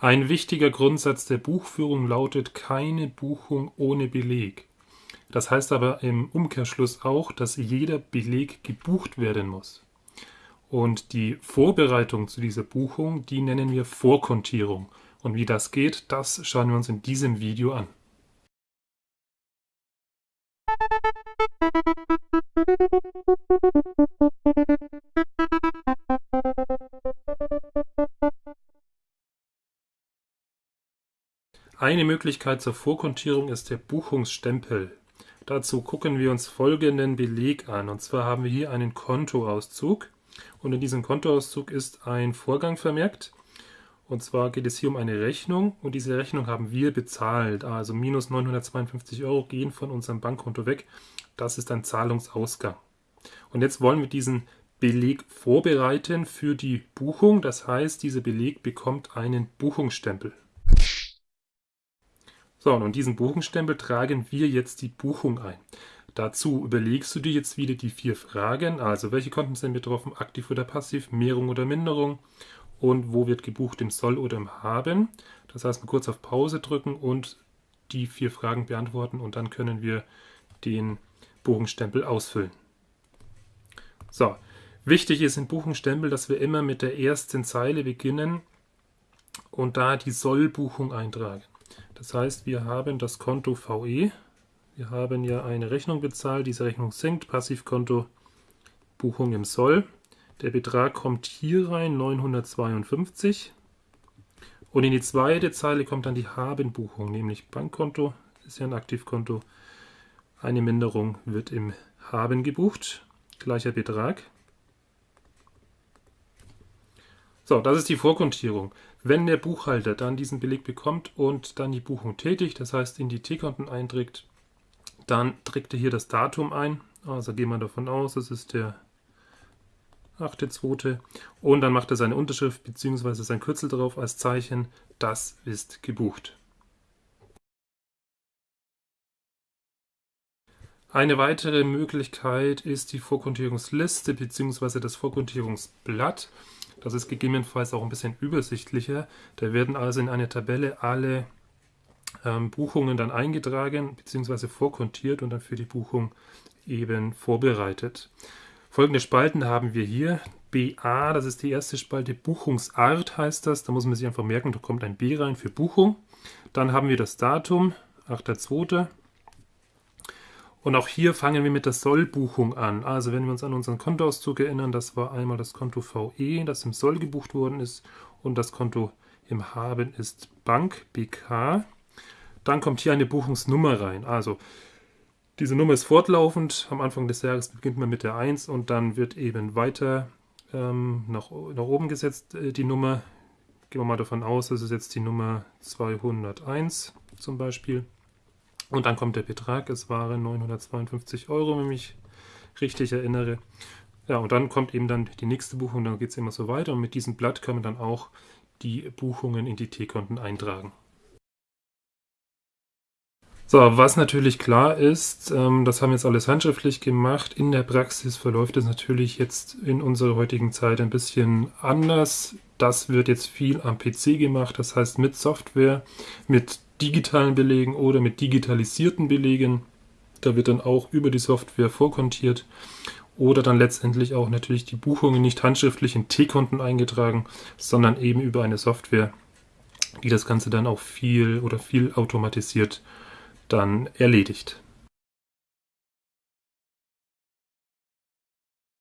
Ein wichtiger Grundsatz der Buchführung lautet keine Buchung ohne Beleg. Das heißt aber im Umkehrschluss auch, dass jeder Beleg gebucht werden muss. Und die Vorbereitung zu dieser Buchung, die nennen wir Vorkontierung. Und wie das geht, das schauen wir uns in diesem Video an. Eine Möglichkeit zur Vorkontierung ist der Buchungsstempel. Dazu gucken wir uns folgenden Beleg an. Und zwar haben wir hier einen Kontoauszug. Und in diesem Kontoauszug ist ein Vorgang vermerkt. Und zwar geht es hier um eine Rechnung. Und diese Rechnung haben wir bezahlt. Also minus 952 Euro gehen von unserem Bankkonto weg. Das ist ein Zahlungsausgang. Und jetzt wollen wir diesen Beleg vorbereiten für die Buchung. Das heißt, dieser Beleg bekommt einen Buchungsstempel. So, und diesen Buchungsstempel tragen wir jetzt die Buchung ein. Dazu überlegst du dir jetzt wieder die vier Fragen, also welche Konten sind betroffen, aktiv oder passiv, Mehrung oder Minderung und wo wird gebucht, im Soll oder im Haben. Das heißt, mal kurz auf Pause drücken und die vier Fragen beantworten und dann können wir den Buchungsstempel ausfüllen. So, wichtig ist im Buchungsstempel, dass wir immer mit der ersten Zeile beginnen und da die Sollbuchung eintragen. Das heißt, wir haben das Konto VE. Wir haben ja eine Rechnung bezahlt. Diese Rechnung sinkt. Passivkonto Buchung im Soll. Der Betrag kommt hier rein, 952. Und in die zweite Zeile kommt dann die Habenbuchung, nämlich Bankkonto, ist ja ein Aktivkonto. Eine Minderung wird im Haben gebucht, gleicher Betrag. So, das ist die Vorkontierung. Wenn der Buchhalter dann diesen Beleg bekommt und dann die Buchung tätigt, das heißt in die T-Konten einträgt, dann trägt er hier das Datum ein. Also gehen wir davon aus, es ist der 8.2. Und dann macht er seine Unterschrift bzw. sein Kürzel drauf als Zeichen, das ist gebucht. Eine weitere Möglichkeit ist die Vorkontierungsliste bzw. das Vorkontierungsblatt. Das ist gegebenenfalls auch ein bisschen übersichtlicher. Da werden also in eine Tabelle alle ähm, Buchungen dann eingetragen bzw. vorkontiert und dann für die Buchung eben vorbereitet. Folgende Spalten haben wir hier. BA, das ist die erste Spalte, Buchungsart heißt das. Da muss man sich einfach merken, da kommt ein B rein für Buchung. Dann haben wir das Datum, 8.2. Und auch hier fangen wir mit der Sollbuchung an. Also wenn wir uns an unseren Kontoauszug erinnern, das war einmal das Konto VE, das im Soll gebucht worden ist und das Konto im Haben ist Bank BK. Dann kommt hier eine Buchungsnummer rein. Also diese Nummer ist fortlaufend. Am Anfang des Jahres beginnt man mit der 1 und dann wird eben weiter ähm, nach, nach oben gesetzt äh, die Nummer. Gehen wir mal davon aus, das ist jetzt die Nummer 201 zum Beispiel. Und dann kommt der Betrag, es waren 952 Euro, wenn ich mich richtig erinnere. Ja, und dann kommt eben dann die nächste Buchung, dann geht es immer so weiter. Und mit diesem Blatt kann man dann auch die Buchungen in die T-Konten eintragen. So, was natürlich klar ist, ähm, das haben wir jetzt alles handschriftlich gemacht. In der Praxis verläuft es natürlich jetzt in unserer heutigen Zeit ein bisschen anders. Das wird jetzt viel am PC gemacht, das heißt mit Software, mit digitalen Belegen oder mit digitalisierten Belegen. Da wird dann auch über die Software vorkontiert oder dann letztendlich auch natürlich die Buchungen nicht handschriftlich in T-Konten eingetragen, sondern eben über eine Software, die das Ganze dann auch viel oder viel automatisiert dann erledigt.